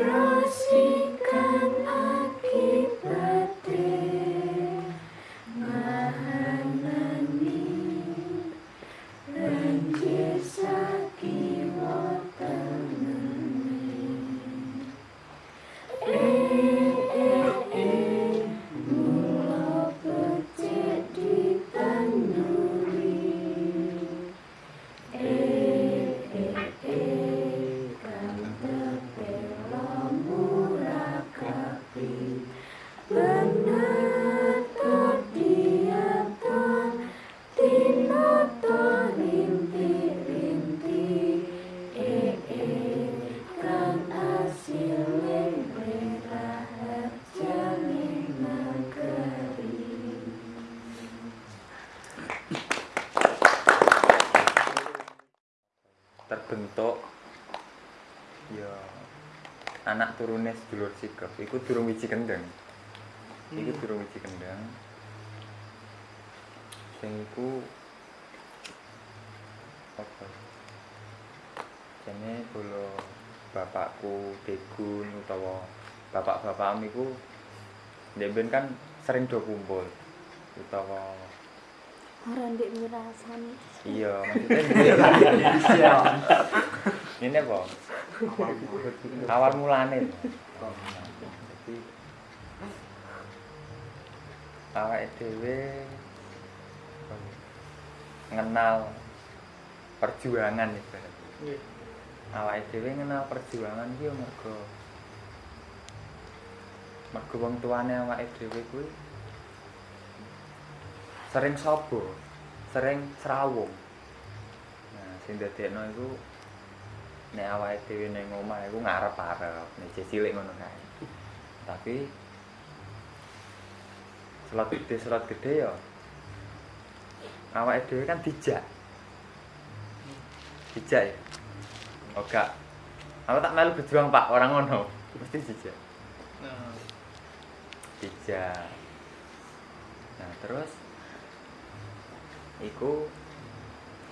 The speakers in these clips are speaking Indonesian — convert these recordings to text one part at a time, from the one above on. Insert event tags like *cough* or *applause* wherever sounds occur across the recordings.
Piracicaba. Terbentuk ya. anak turune sedulur sikep iku durung wiji kendeng. Iku durung wiji kendeng. Sing iku apa? Jane bolo bapakku degun utawa bapak-bapakmu iku ndek kan sering do kumpul utawa Ora ndek mirasani. iya maksudnya *laughs* ini apa? Awal mulane. Jadi awake dhewe ngenal perjuangan ibarat awake dhewe ngenal perjuangan ki yo mergo mergo wong tuane awake dhewe kuwi sering sobo sering serawung nah sing dadekno iku nek awake dhewe ning omah iku ngarep-arep nek cilik ngono kae. Tapi slot gede slot gede ya awake dhewe kan dijak. Dijak ya? Oh gak. Aku tak melu berjuang pak orang ngono. Mesti dijak. Dijak. Nah terus iku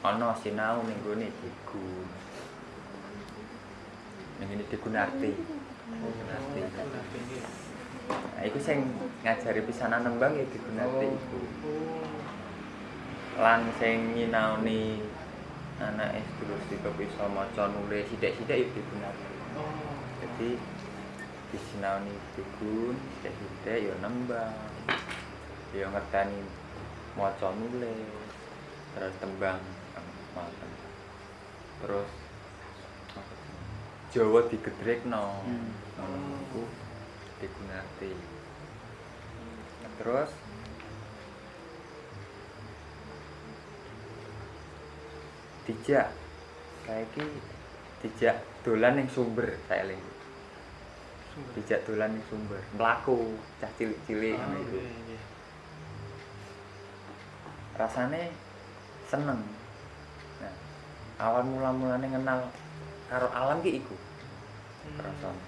ana sinau ning gone digun ning ngene digunarti digunarti nah iku sing ngajari pisanan nembang ya digunarti iku. Lan sing nyinaoni anake sedulur sika bisa maca nulis sithik-sithik ya digunarti jadi disinaoni digun sithik-sithik ya nembang. Ya ngertani maca nulis terus tembang ngoten terus Jawa digedrekno ngono iku digunarti terus dijak. Saiki dijak dolan ning sumber saya eling dijak dolan ning sumber. Mlaku cah cilik-cilik ngono iku rasane seneng. Nah awal mula-mulane kenal karo alam ki iku. Rasane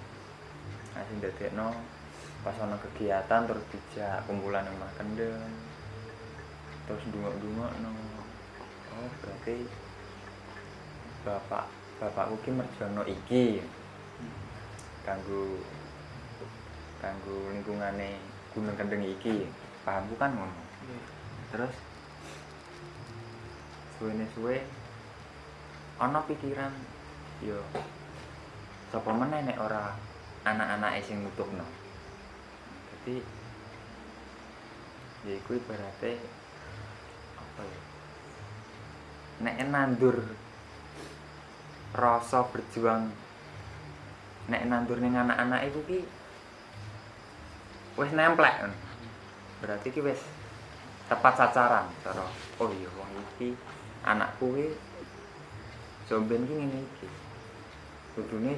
nah sing dadekno pas ana kegiatan terus dijak kumpulan omah kendeng terus ndungok-ndungokno. Oh berarti bapak bapakku ki merjono iki. Kanggo kanggo lingkungane Gunung Kendeng iki. Pahamku kan ngono. Terus suwene suwe ana pikiran yo sapa meneh nek ora anak-anake sing nutukno dadi ya iku ibarate apa ya nek nandur rasa berjuang nek nandur ning anak-anak iku ki wis nemplek. Berarti ki wis tepat sasaran cara oh iya wong iki anakku ki jomben ki ngene iki. Kudune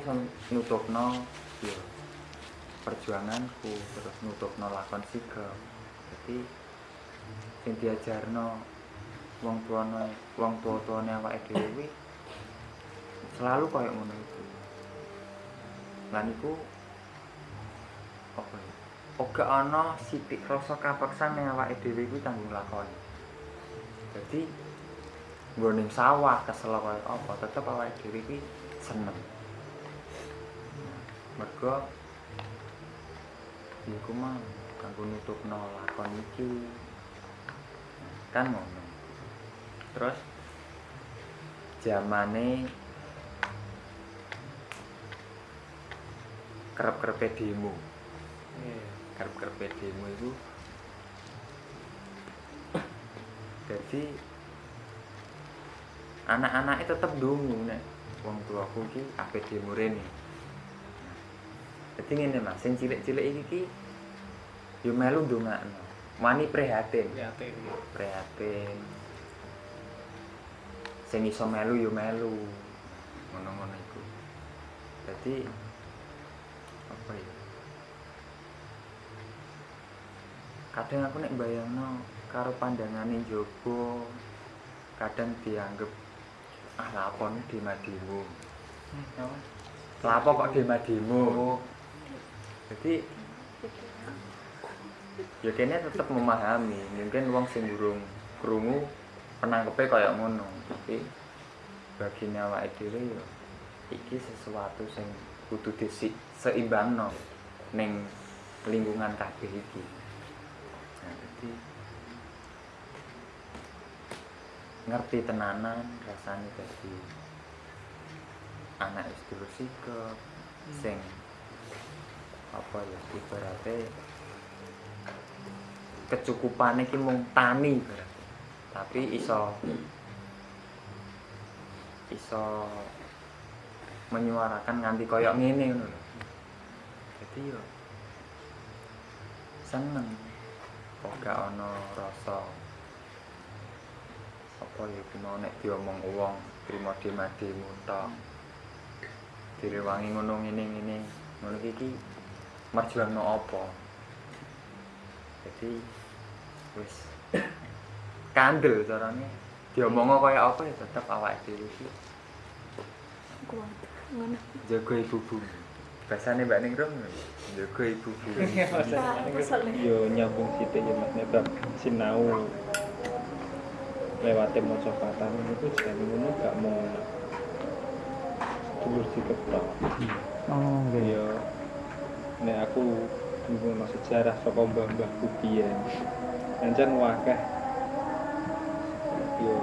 nutupno ya perjuanganku terus nutupno lakon sigap jadi sing diajarno wong tuane wong tua-tuane awake dhewe kuwi selalu kaya ngono iku lan iku apa ya Oga ana sithik rasa kapeksan ning awake dhewe kuwi kanggo nglakoni. Dadi nggone sawah kesel kaya apa tetep awake dhewe kuwi seneng. mergo iku mah kanggo nutupno lakon iki. Kan ngono. Terus zamane kerep-kerepe demo. Kerep-kerepe demo itu jadi anak-anaknya tetep dungu nek. Wong tuaku ki ape demo rene jadi ngene mas sing cilik-cilik iki ki yo melu ndongakno. Wani prihatin. Prihatin. prihatin. Sing iso melu yo melu. Ngono-ngono iku. Dadi apa ya? Kadang aku nek bayangno karo pandangane njaba kadang dianggep ah lapon demo lapo kok demo jadi ya kene tetep memahami. Mungkin wong sing burung krungu penangkepe kaya ngono. Tapi bagi awake dhewe ya iki sesuatu sing kudu disi seimbangno ning lingkungan kabeh iki. Nah jadi ngerti tenanan rasane dadi anak istri sikap sing apa ya ibaratnya kecukupane ki mung tani berarti. Tapi iso iso menyuarakan nganti koyok ngene ngono jadi yo seneng. Kok gak ono rasa apa ya mau nek diomong wong trimo demo tok direwangi ngono ngene ngene. Ngono iki ki merjuangno apa? Jadi wis. Kandel carane. Diomongno kaya apa ya tetep awake dhewe iki kuat ngono. Jaga ibu bumi bahasane Mbak Ningrum jaga ibu bumi yo nyambung sithik ya Mas. Nek bab sinau lewate maca patang itu jan ngono gak mau dulur tok. Oh, nggih. Yo nek aku dulu sejarah saka mbah-mbahku biyen. Pancen wakeh yo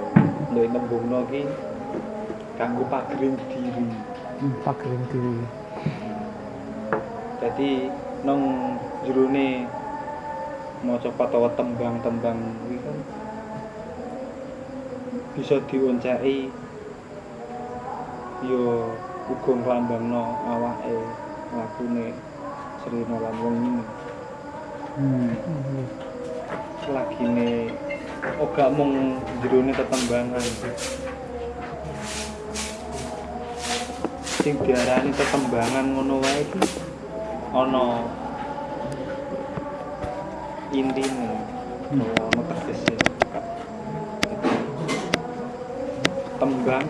lek nembungno ki kanggo pagering diri. Hmm, Pagering diri. Jadi nang jerone maca patawa tembang-tembang kuwi kan bisa dionceki yo uga nglambangno awake lakune Srina lan wong ini. Hmm. selagine ora mung jerone tetembangan. Sing diarani tetembangan ngono wae iki ana intine ana tegese tembang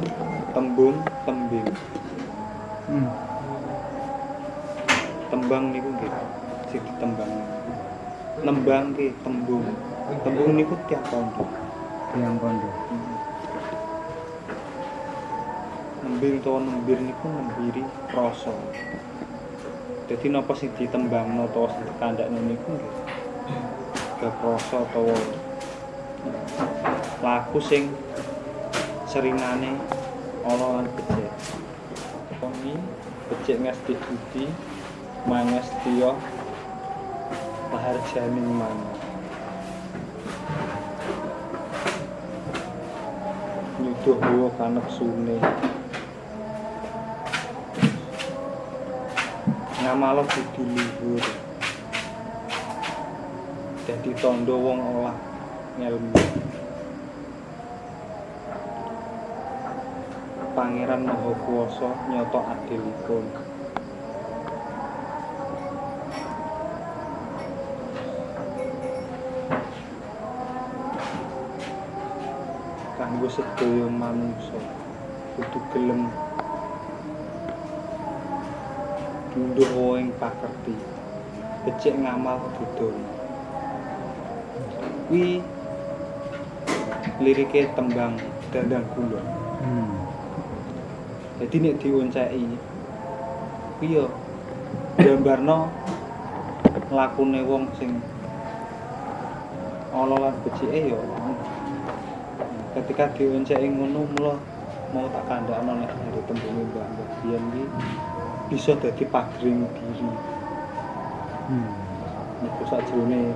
tembung tembing. Hmm. tembang niku nggih sing ditembang. Nembang ki tembung. Tembung niku tiap pondok. Yang kondo. nembing utawa nembir niku nembiri rasa. Dadi napa sing ditembangno utawa sing dikandakno niku nggih? Gak rasa utawa laku sing seringane ana lan becik. Koni becik ngesti budi mangestiya paharjaning mana nyuduh hawa kanek sune. Ngamalo budi luhur. Dadi tondo wong olah ngelmu Pangeran Maha Kuwasa nyoto adilipun kanggo sedaya manungsa kudu gelem. Wae ing pakerti becik ngamal dudun kuwi lirike tembang dandang kula Hmm. Jadi nek dionceki kuwi yo gambarno lakune wong sing ala lan becike ya ketika dionceki ngono mula mau tak kandhakno nek dari tembunge Mbak Mbak Biyen iki bisa dadi pagring diri Hmm. Iku sakjroné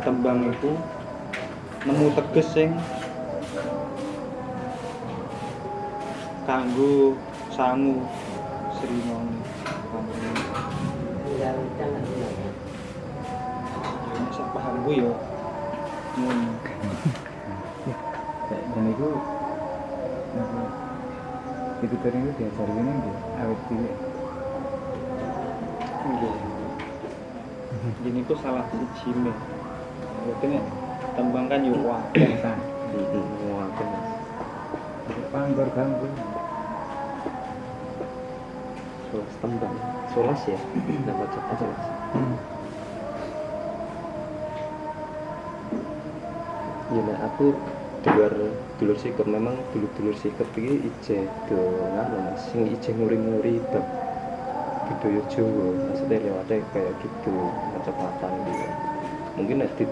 tembang iku nemu teges sing kanggo sangu Srimoni. Ya nek sak pahamku ya ngono. Dan itu apa, itu tadi itu diajari ini dia awet cilik. Nggih. Ini ku salah siji ne. Berarti tembang kan Kan, Wah, Mas. panggor ganggu. Tembang. Solas ya? *clears throat* Nama cepat solas. Hmm. Ya nah, aku dulur dulur sikap memang dulur dulur sikap iki ije do ngono Mas. Sing ije nguri-nguri bab budaya Jawa. Maksudnya lewatnya kayak gitu kecepatan gitu. Mungkin nek di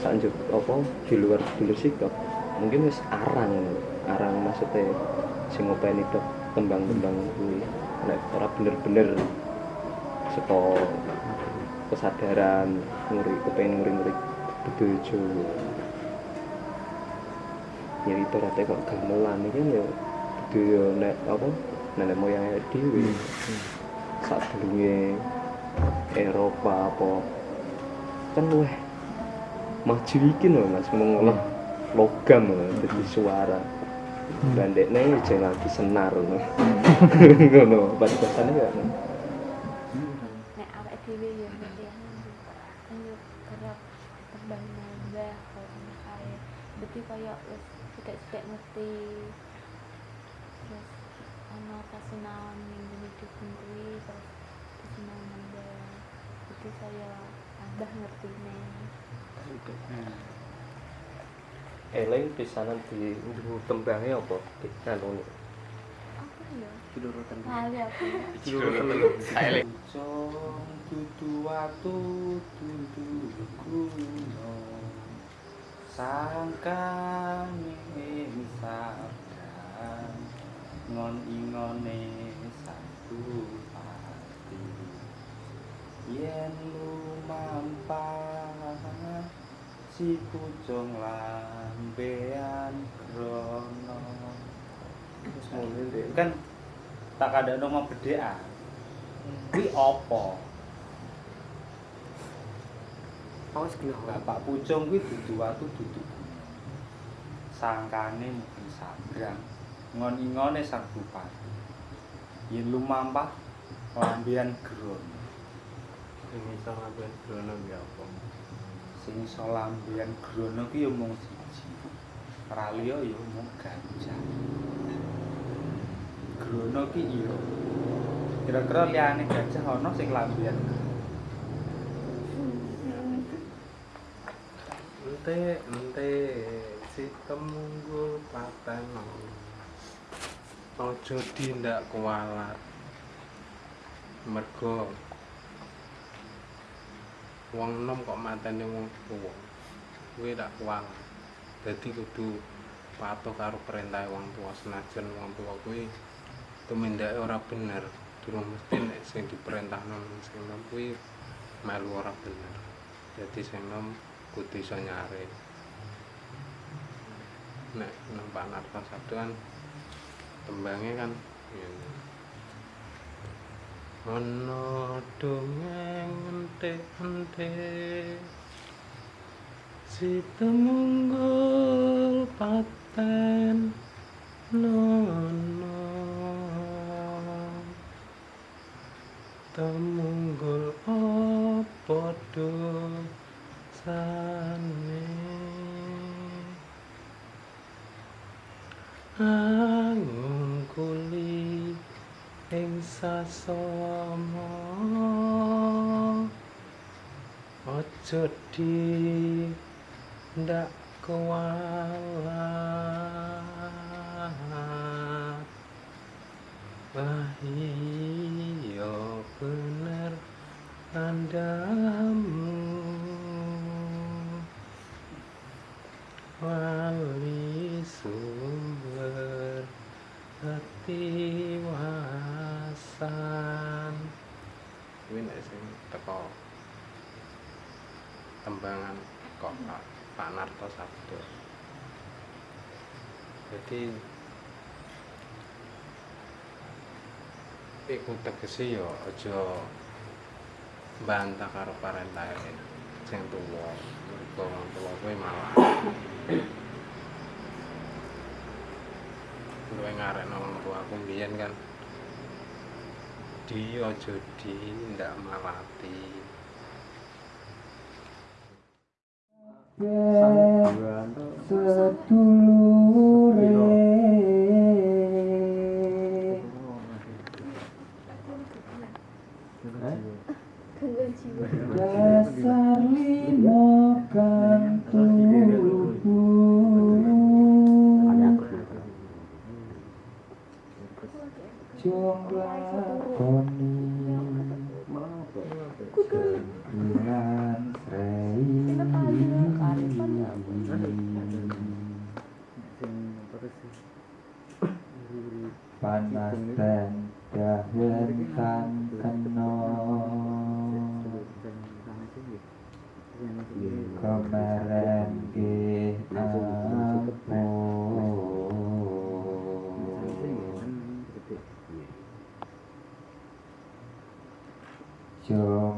sanjuk apa di luar dulur sikap mungkin wis arang arang maksudnya sing ngopeni tembang-tembang kuwi nek ora bener-bener saka kesadaran nguri kepengen nguri-nguri budaya Jawa ya ibaratnya kok gamelan kan ya budaya nek apa nenek moyangnya dhewe. Sak durunge Eropa apa. Kan luweh maju iki lho Mas mengolah logam lho dadi suara dan dekne aja lagi senar ngono. *laughs* Ngono bahasane ya? Nek awake dhewe ya kerap nambah berarti kaya wis sithik-sithik ngerti terus ana kasunaon ning hidup kuwi terus kasunaon nambah jadi saya tambah ngertine eling pisanan di tembange apa? Apa ya? Lali aku. Watu sangkane sabdan ngon ingone satu pati. Yen lumampah si pucung lambean Kan tak ada nama bedaan kuwi apa? Awas kenapa Bapak Pucung kuwi dudu watu dudu. Sangkane mungkin sabrang. Ngon-ingone sang bupati. Yen lumampah lambian gron ini sama ben krono ya apa? Sing iso lambian grono ki ya mung siji. Ora liya ya mung gajah grono ki iya. Kira-kira liyane gajah ana sing lambian ente ente si temunggu paten. Ojo dindak kualat. Mergo wong enom kok mateni wong tuwa. Kuwi dak kualat. Dadi kudu patuh karo perintah wong tuwa senajan wong tuwa kuwi tumindake ora bener. Durung mesti nek sing diperintahno sing enom kuwi melu ora dadi sing enom kudu iso nyare. Nek nempak narta sabdo kan tembangnya kan ngene. Ana dongeng ente-ente si temunggul paten sama ojo di ndak kualat. Wah iya bener tandamu wali sumber hati. Narto Sabdo. Jadi Iku tegese ya aja bantah karo parentahe sing tuwa. Mergo wong tuwa kuwi malah luwe ngarekno wong tua aku mbiyen kan? Di aja di ndak malati gangguan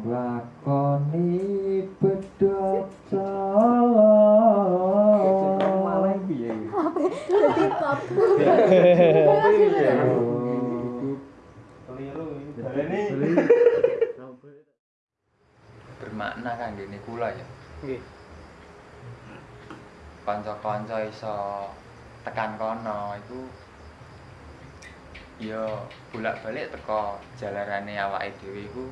lakoni bedok *laughs* bermakna kan gini kula ya Nggih. kanca-kanca iso tekan kono iku ya bolak-balik teko jalarane awake dhewe iku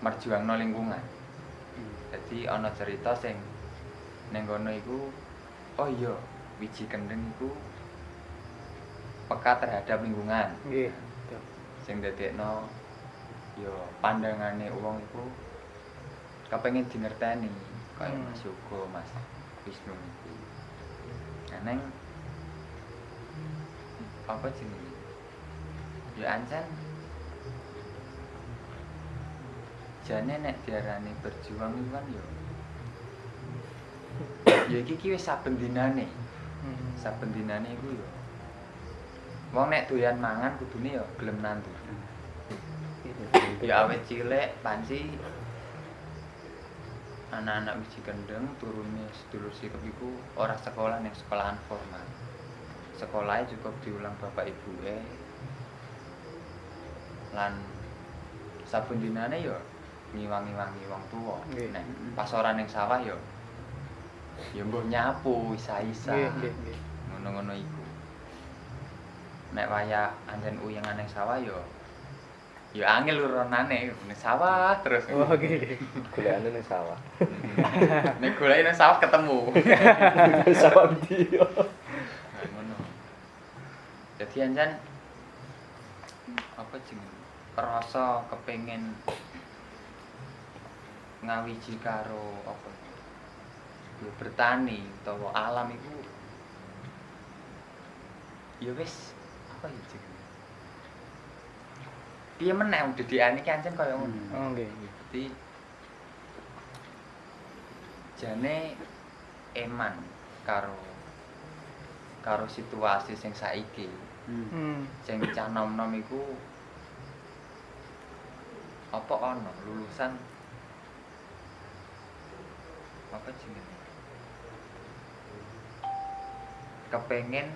merjuangno lingkungan. Jadi ana cerita sing ning kono iku oh iya wiji kendeng iku peka terhadap lingkungan. Nggih. Sing dadekno ya pandangane wong iku kepengen dingerteni kaya Hmm. Mas Yogo, Mas Wisnu iki. Nah, neng apa jenenge? Ya ancen jane nek diarani berjuang iku kan ya ya iki ki wis saben dinane. Hmm. Saben dinane iku ya wong nek doyan mangan kudune ya gelem nandur. Ya awet cilik panci anak-anak wiji kendeng turunnya sedulur sikap iku ora sekolah ning sekolahan formal. Sekolahnya cukup diulang bapak ibu e. Lan saben dinane ya ngiwangi-wangi wong tuwa. Nggih. Nek pas ora ning sawah ya ya mbuh nyapu isa-isa. Nggih, nggih, nggih. Ngono-ngono iku. Nek waya anjen uyangan ning sawah ya ya angel uronane ning sawah terus. Oh, nggih. golekane ning sawah *laughs* Nek golek nang sawah ketemu. sawah ndi yo Nah, ngono. Jadi anjan apa jeneng? Rasa kepengin ngawiji karo apa? Ya bertani utawa alam iku ya wis apa ya jeneng? Piye meneh dedekane ki anjen kaya ngono. Oh, nggih, nggih. Jadi jane eman karo karo situasi sing saiki Hmm. sing cah nom-nom iku apa ana lulusan apa jenenge? Kepengen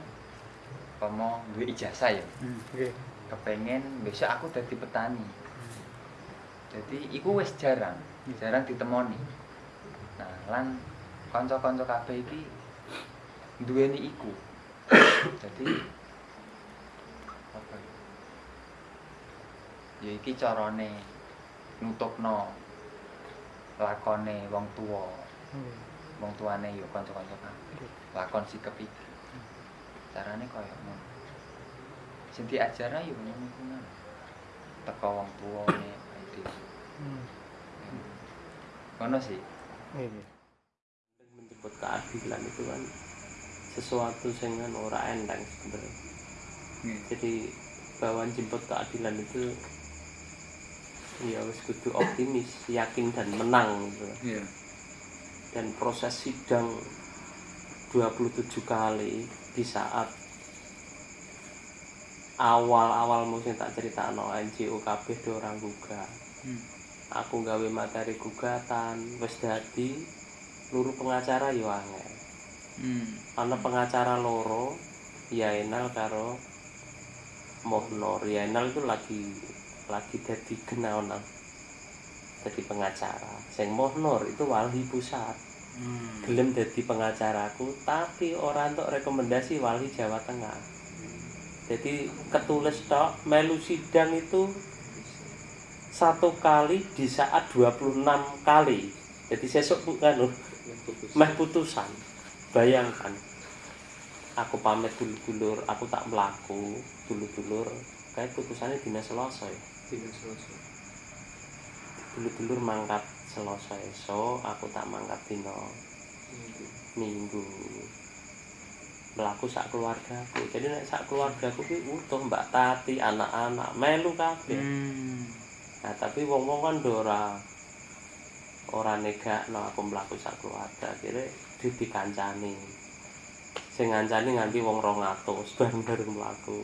pomo duwe ijazah ya? Nggih. kepengen besok aku dadi petani. Jadi iku wis jarang jarang ditemoni. Nah lan kanca-kanca kabeh iki duweni iku. Jadi apa ya? Iki carane nutupno lakone wong tuwa Wong tuane ya kanca-kanca kabeh. Lakon sikep iki carane kaya ngono. Sing diajarno ya ngono mang teko wong tuwane ae dhewe. Hmm. ono sih. Menjemput keadilan itu kan sesuatu yang kan ora enteng sebenarnya. Jadi bahwa jemput keadilan itu ya wis kudu optimis yakin dan menang gitu. Iya. Dan proses sidang 27 kali di saat awal-awal musim tak cerita no NGO kabeh do orang gugat Hmm. aku gawe materi gugatan wis dadi luru pengacara yo angel Hmm. ana pengacara loro Yaenal karo Mohnor Yaenal itu lagi lagi dadi genaonan jadi pengacara. Sing Mohnor itu wali pusat. Hmm. gelem dadi pengacaraku tapi ora untuk rekomendasi wali Jawa Tengah. Jadi ketulis tok melu sidang itu satu kali di saat 26 kali. Jadi sesuk kan meh putusan. Bayangkan aku pamit dulur-dulur aku tak melaku dulur-dulur kayak putusannya dina selasa ya dulur-dulur mangkat selasa esok aku tak mangkat dina minggu. Melaku sak keluargaku jadi nek sak keluargaku ki utuh mbak tati anak-anak melu kabeh. Hmm. nah tapi wong-wong kan ora ora negakno aku mlaku sak keluarga. Akhirnya dikancani sing ngancani nganti wong 200 *laughs* bareng-bareng mlaku.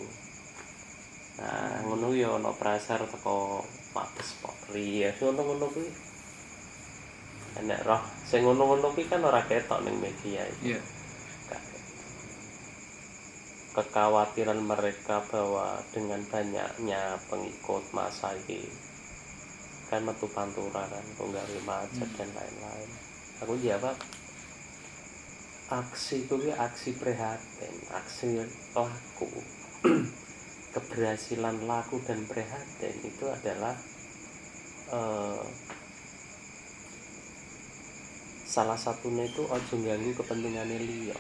Nah ngono ya ana pressure teko Mabes Polri ya ngono-ngono kuwi. Enek roh sing ngono-ngono kuwi kan ora ketok ning media iki. Iya. kekhawatiran mereka bahwa dengan banyaknya pengikut masa ini kan metu pantura kan tunggali macet dan lain-lain. Aku jawab aksi itu aksi prihatin aksi laku keberhasilan laku dan prihatin itu adalah eh, salah satunya itu ojo ganggu kepentingannya liya.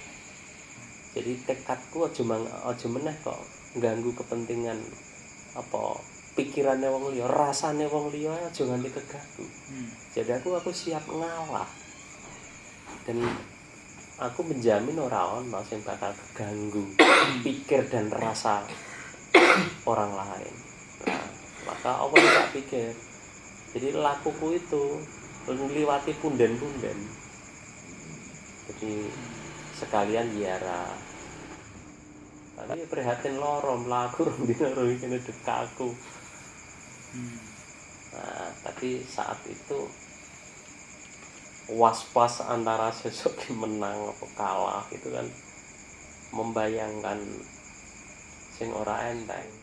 Jadi tekadku aja mang aja meneh kok ganggu kepentingan apa pikirannya wong liya rasane wong liya aja nganti keganggu. Hmm. jadi aku aku siap ngalah. Dan aku menjamin orang ono sing bakal keganggu *coughs* pikir dan rasa orang lain. Nah, maka yang tak pikir. Jadi lakuku itu ngliwati punden-punden. Jadi sekalian ziarah. Tapi prihatin loro mlaku rong dina rong kene dekaku nah tapi saat itu was-was antara yang menang apa kalah itu kan membayangkan sing ora enteng